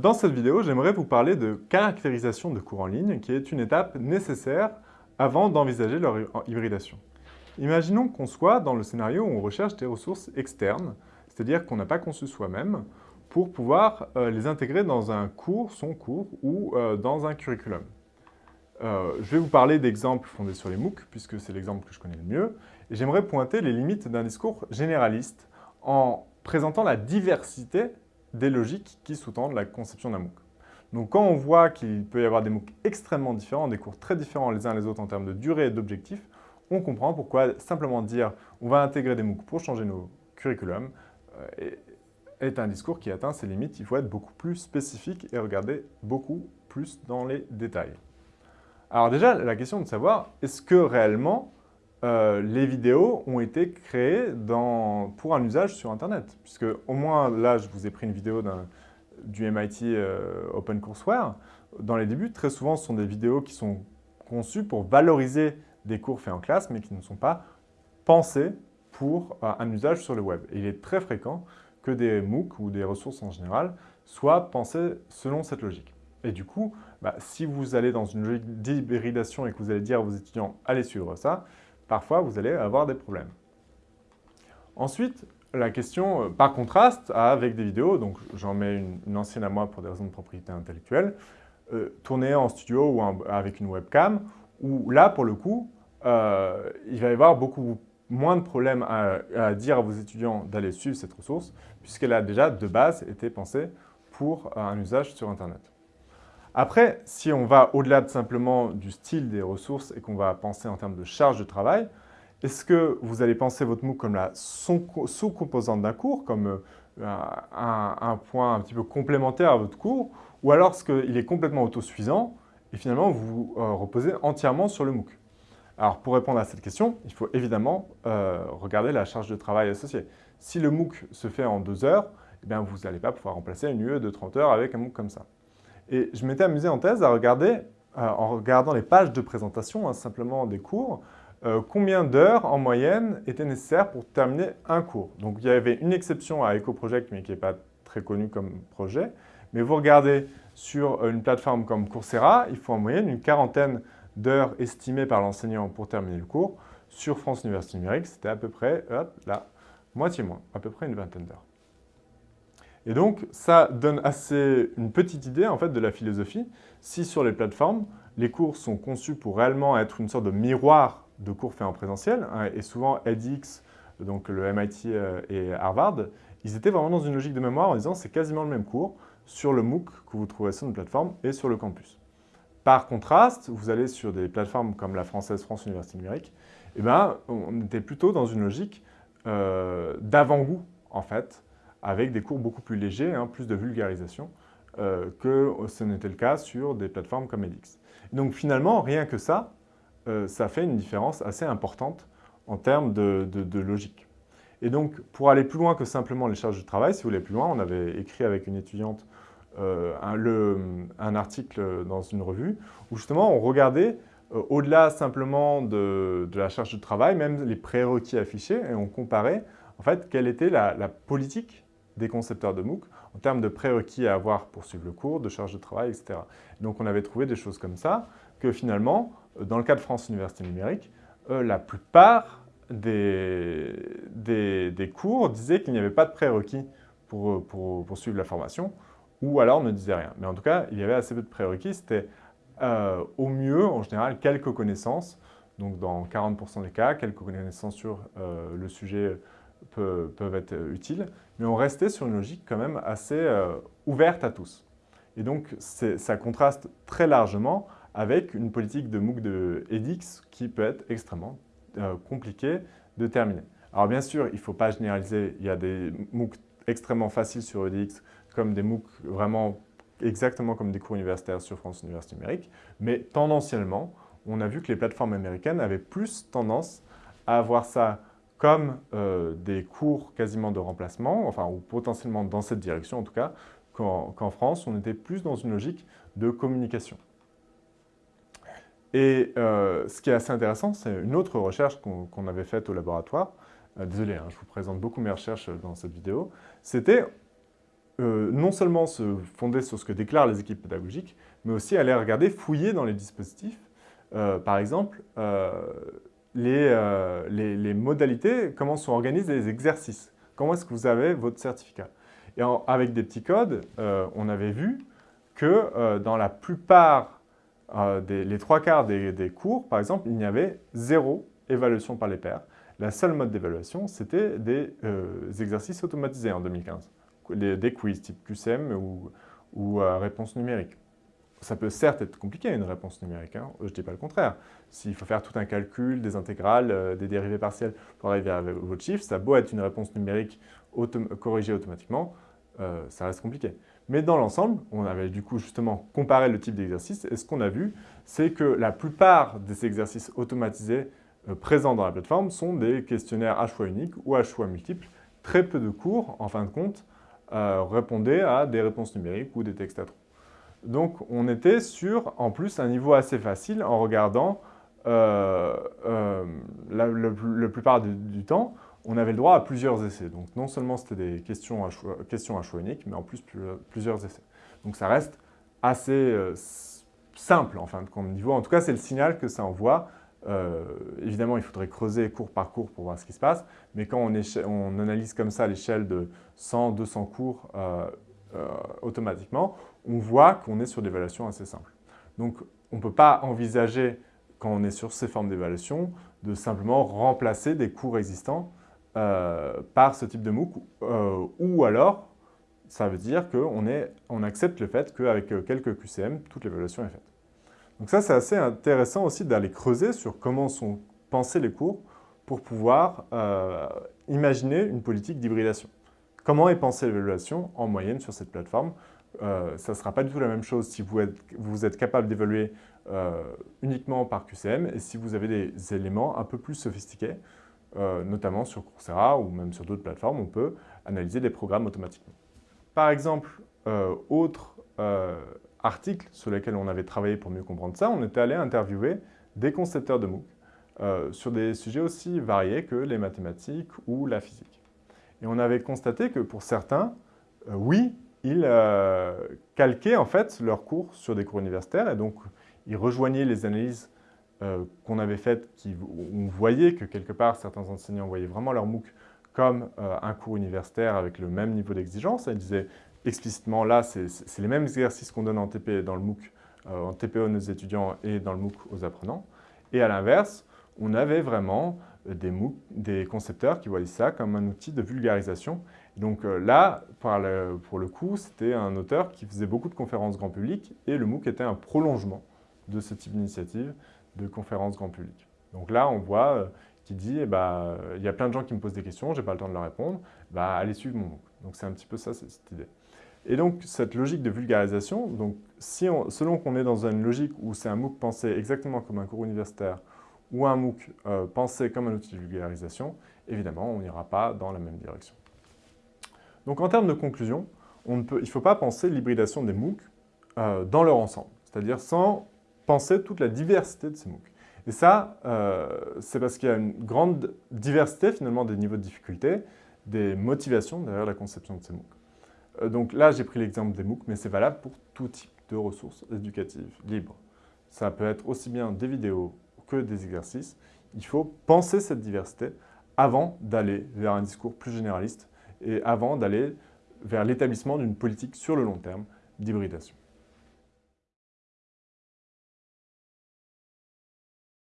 Dans cette vidéo, j'aimerais vous parler de caractérisation de cours en ligne, qui est une étape nécessaire avant d'envisager leur hybridation. Imaginons qu'on soit dans le scénario où on recherche des ressources externes, c'est-à-dire qu'on n'a pas conçu soi-même, pour pouvoir euh, les intégrer dans un cours, son cours, ou euh, dans un curriculum. Euh, je vais vous parler d'exemples fondés sur les MOOC, puisque c'est l'exemple que je connais le mieux, et j'aimerais pointer les limites d'un discours généraliste en présentant la diversité des logiques qui sous-tendent la conception d'un MOOC. Donc quand on voit qu'il peut y avoir des MOOC extrêmement différents, des cours très différents les uns les autres en termes de durée et d'objectifs, on comprend pourquoi simplement dire on va intégrer des MOOC pour changer nos curriculums euh, est un discours qui atteint ses limites. Il faut être beaucoup plus spécifique et regarder beaucoup plus dans les détails. Alors déjà, la question de savoir, est-ce que réellement euh, les vidéos ont été créées pour un usage sur Internet. Puisque au moins, là, je vous ai pris une vidéo du MIT euh, OpenCourseWare. Dans les débuts, très souvent, ce sont des vidéos qui sont conçues pour valoriser des cours faits en classe, mais qui ne sont pas pensées pour euh, un usage sur le web. Il est très fréquent que des MOOC ou des ressources en général soient pensées selon cette logique. Et du coup, bah, si vous allez dans une logique d'hybridation et que vous allez dire à vos étudiants « allez suivre ça », parfois vous allez avoir des problèmes. Ensuite, la question, euh, par contraste, avec des vidéos, donc j'en mets une, ancienne à moi pour des raisons de propriété intellectuelle, euh, tournée en studio ou avec une webcam, où là, pour le coup, euh, il va y avoir beaucoup moins de problèmes à, à dire à vos étudiants d'aller suivre cette ressource, puisqu'elle a déjà, de base, été pensée pour un usage sur Internet. Après, si on va au-delà de simplement du style des ressources et qu'on va penser en termes de charge de travail, est-ce que vous allez penser votre MOOC comme la sous-composante d'un cours, comme euh, un, point un petit peu complémentaire à votre cours, ou alors est-ce qu'il est complètement autosuffisant et finalement vous euh, reposez entièrement sur le MOOC? Alors pour répondre à cette question, il faut évidemment euh, regarder la charge de travail associée. Si le MOOC se fait en deux heures, eh bien, vous n'allez pas pouvoir remplacer une UE de 30 heures avec un MOOC comme ça. Et je m'étais amusé en thèse à regarder, euh, en regardant les pages de présentation, hein, simplement des cours, euh, combien d'heures en moyenne étaient nécessaires pour terminer un cours. Donc il y avait une exception à EcoProject, mais qui n'est pas très connu comme projet. Mais vous regardez sur une plateforme comme Coursera, il faut en moyenne une quarantaine d'heures estimées par l'enseignant pour terminer le cours. Sur France Université Numérique, c'était à peu près la moitié moins, à peu près une vingtaine d'heures. Et donc, ça donne assez une petite idée en fait, de la philosophie. Si sur les plateformes, les cours sont conçus pour réellement être une sorte de miroir de cours faits en présentiel, hein, et souvent edX, donc le MIT euh, et Harvard, ils étaient vraiment dans une logique de mémoire en disant c'est quasiment le même cours sur le MOOC que vous trouvez sur une plateforme et sur le campus. Par contraste, vous allez sur des plateformes comme la française France Université Numérique, eh ben, on était plutôt dans une logique euh, d'avant-goût, en fait, avec des cours beaucoup plus légers, hein, plus de vulgarisation, euh, que ce n'était le cas sur des plateformes comme edX. Donc finalement, rien que ça, euh, ça fait une différence assez importante en termes de, logique. Et donc, pour aller plus loin que simplement les charges de travail, si vous voulez plus loin, on avait écrit avec une étudiante euh, un, article dans une revue où justement on regardait au-delà simplement de, la charge de travail, même les prérequis affichés, et on comparait en fait quelle était la, la politique des concepteurs de MOOC en termes de prérequis à avoir pour suivre le cours, de charge de travail, etc. Donc on avait trouvé des choses comme ça, que finalement, euh, dans le cas de France Université Numérique, euh, la plupart des, des, cours disaient qu'il n'y avait pas de prérequis pour, pour, suivre la formation, ou alors ne disaient rien. Mais en tout cas, il y avait assez peu de prérequis, c'était euh, au mieux, en général, quelques connaissances, donc dans 40% des cas, quelques connaissances sur le sujet peuvent, être utiles, mais on restait sur une logique quand même assez euh, ouverte à tous. Et donc, ça contraste très largement avec une politique de MOOC de edX qui peut être extrêmement euh, compliquée de terminer. Alors bien sûr, il ne faut pas généraliser, il y a des MOOC extrêmement faciles sur edX, comme des MOOC vraiment exactement comme des cours universitaires sur France Université Numérique, mais tendanciellement, on a vu que les plateformes américaines avaient plus tendance à avoir ça comme euh, des cours quasiment de remplacement, enfin, ou potentiellement dans cette direction en tout cas, qu'en France, on était plus dans une logique de communication. Et euh, ce qui est assez intéressant, c'est une autre recherche qu'on avait faite au laboratoire. Euh, désolé, hein, je vous présente beaucoup mes recherches dans cette vidéo. C'était non seulement se fonder sur ce que déclarent les équipes pédagogiques, mais aussi aller regarder, fouiller dans les dispositifs. Par exemple, euh, les, modalités, comment sont organisés les exercices. Comment est-ce que vous avez votre certificat? Et avec des petits codes, on avait vu que dans la plupart, des, les trois quarts des, des cours, par exemple, il y avait zéro évaluation par les pairs. La seule mode d'évaluation, c'était des exercices automatisés en 2015 des quiz type QCM ou, ou euh, réponse numérique. Ça peut certes être compliqué une réponse numérique, hein, je ne dis pas le contraire. S'il faut faire tout un calcul, des intégrales, euh, des dérivés partiels pour arriver à votre chiffre, ça beau être une réponse numérique corrigée automatiquement, euh, ça reste compliqué. Mais dans l'ensemble, on avait du coup justement comparé le type d'exercice et ce qu'on a vu, c'est que la plupart des exercices automatisés présents dans la plateforme sont des questionnaires à choix unique ou à choix multiples. Très peu de cours, en fin de compte, euh, répondait à des réponses numériques ou des textes à trous. Donc on était sur, en plus, un niveau assez facile en regardant euh, euh, la, le, plupart du, temps, on avait le droit à plusieurs essais. Donc non seulement c'était des questions à, choix, unique, mais en plus plusieurs essais. Donc ça reste assez simple en fin de compte niveau. En tout cas, c'est le signal que ça envoie euh, évidemment, il faudrait creuser cours par cours pour voir ce qui se passe, mais quand on, analyse comme ça l'échelle de 100, 200 cours euh, euh, automatiquement, on voit qu'on est sur des évaluations assez simples. Donc, on ne peut pas envisager, quand on est sur ces formes d'évaluation, de simplement remplacer des cours existants par ce type de MOOC, ou alors, ça veut dire qu'on on accepte le fait qu'avec quelques QCM, toute l'évaluation est faite. Donc ça, c'est assez intéressant aussi d'aller creuser sur comment sont pensés les cours pour pouvoir euh, imaginer une politique d'hybridation. Comment est pensée l'évaluation en moyenne sur cette plateforme euh, Ça ne sera pas du tout la même chose si vous êtes, capable d'évaluer euh, uniquement par QCM et si vous avez des éléments un peu plus sophistiqués, notamment sur Coursera ou même sur d'autres plateformes, on peut analyser des programmes automatiquement. Par exemple, autre articles sur lesquels on avait travaillé pour mieux comprendre ça, on était allé interviewer des concepteurs de MOOC euh, sur des sujets aussi variés que les mathématiques ou la physique. Et on avait constaté que pour certains, euh, oui, ils euh, calquaient en fait leurs cours sur des cours universitaires et donc ils rejoignaient les analyses qu'on avait faites, qui, on voyait que quelque part certains enseignants voyaient vraiment leur MOOC comme un cours universitaire avec le même niveau d'exigence. Ils disaient explicitement là, c'est les mêmes exercices qu'on donne en TP dans le MOOC, euh, en TPO nos étudiants et dans le MOOC aux apprenants. Et à l'inverse, on avait vraiment des, MOOC, des concepteurs qui voyaient ça comme un outil de vulgarisation. Donc euh, là, pour le coup, c'était un auteur qui faisait beaucoup de conférences grand public et le MOOC était un prolongement de ce type d'initiative de conférences grand public. Donc là, on voit euh, qu'il dit, eh ben, il y a plein de gens qui me posent des questions, je n'ai pas le temps de leur répondre, bah, allez suivre mon MOOC. Donc c'est un petit peu ça, cette idée. Et donc, cette logique de vulgarisation, donc, si selon qu'on est dans une logique où c'est un MOOC pensé exactement comme un cours universitaire ou un MOOC euh, pensé comme un outil de vulgarisation, évidemment, on n'ira pas dans la même direction. Donc, en termes de conclusion, on ne peut, il ne faut pas penser l'hybridation des MOOC euh, dans leur ensemble, c'est-à-dire sans penser toute la diversité de ces MOOC. Et ça, euh, c'est parce qu'il y a une grande diversité finalement des niveaux de difficulté, des motivations derrière la conception de ces MOOC. Donc là, j'ai pris l'exemple des MOOC, mais c'est valable pour tout type de ressources éducatives libres. Ça peut être aussi bien des vidéos des exercices. Il faut penser cette diversité avant d'aller vers un discours plus généraliste et avant d'aller vers l'établissement d'une politique sur le long terme d'hybridation.